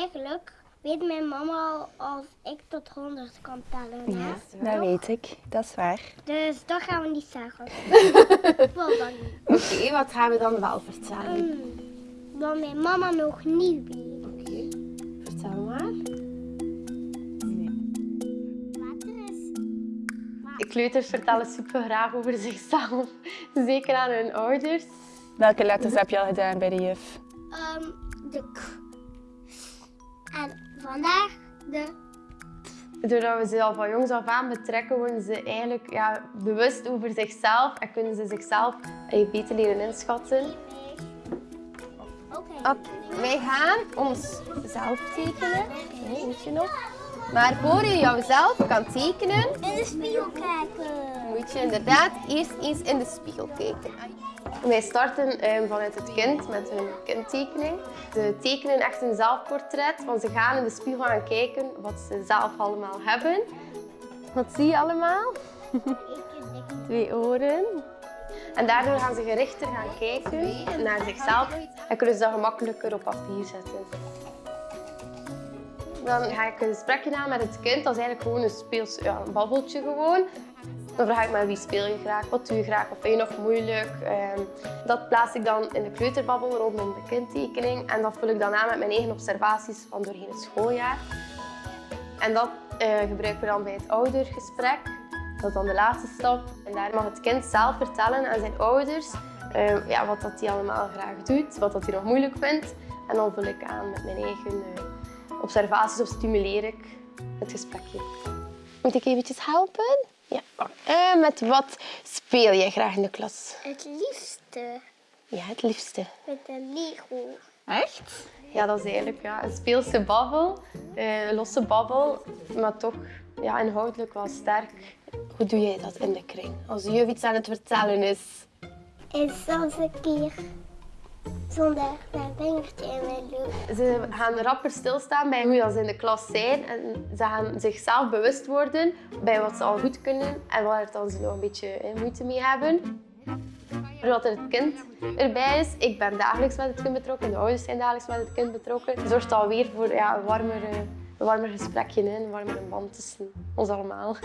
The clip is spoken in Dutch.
eigenlijk weet mijn mama al als ik tot 100 kan tellen. Hè? Dat weet ik, dat is waar. Dus dat gaan we niet zeggen. Wel dan niet. Oké, wat gaan we dan wel vertellen? Hmm, Wat mijn mama nog niet weet. Oké, vertel maar. Water is. Kleuters vertellen super graag over zichzelf, zeker aan hun ouders. Welke letters heb je al gedaan bij de juf? ehm, de k. En vandaag de. Doordat we ze al van jongs af aan betrekken, worden ze eigenlijk ja, bewust over zichzelf en kunnen ze zichzelf beter leren inschatten. Oké. Oké, wij gaan ons zelf tekenen. Nee, weet je nog? Maar voor je jouzelf kan tekenen, In de spiegel kijken. moet je inderdaad eerst eens in de spiegel kijken. Wij starten eh, vanuit het kind met hun kindtekening. Ze tekenen echt een zelfportret, want ze gaan in de spiegel gaan kijken wat ze zelf allemaal hebben. Wat zie je allemaal? Twee oren. En daardoor gaan ze gerichter gaan kijken naar zichzelf en kunnen ze dat gemakkelijker op papier zetten. Dan ga ik een gesprekje aan met het kind. Dat is eigenlijk gewoon een speels ja, een babbeltje gewoon. Dan vraag ik me wie speel je graag, wat doe je graag, wat vind je nog moeilijk. Ehm, dat plaats ik dan in de kleuterbabbel rondom de kindtekening. En dat vul ik dan aan met mijn eigen observaties van doorheen het schooljaar. En dat eh, gebruiken we dan bij het oudergesprek. Dat is dan de laatste stap. En daar mag het kind zelf vertellen aan zijn ouders eh, ja, wat dat hij allemaal graag doet, wat dat hij nog moeilijk vindt. En dan vul ik aan met mijn eigen eh, observaties of stimuleer ik het gesprekje. Moet ik eventjes helpen? Ja. Eh, met wat speel je graag in de klas? Het liefste Ja, het liefste. met een Lego. Echt? Ja, dat is eigenlijk ja, een speelse babbel, eh, een losse babbel, maar toch ja, inhoudelijk wel sterk. Hoe doe jij dat in de kring? Als juf iets aan het vertellen is. En soms een keer zonder mijn vingertje in mijn loop. Ze gaan rapper stilstaan bij hoe ze in de klas zijn en ze gaan zichzelf bewust worden bij wat ze al goed kunnen en waar dan ze nog een beetje moeite mee hebben. Doordat er het kind erbij is, ik ben dagelijks met het kind betrokken, de ouders zijn dagelijks met het kind betrokken, zorgt alweer voor ja, een, warmer, eh, een warmer gesprekje, een warmere band tussen ons allemaal.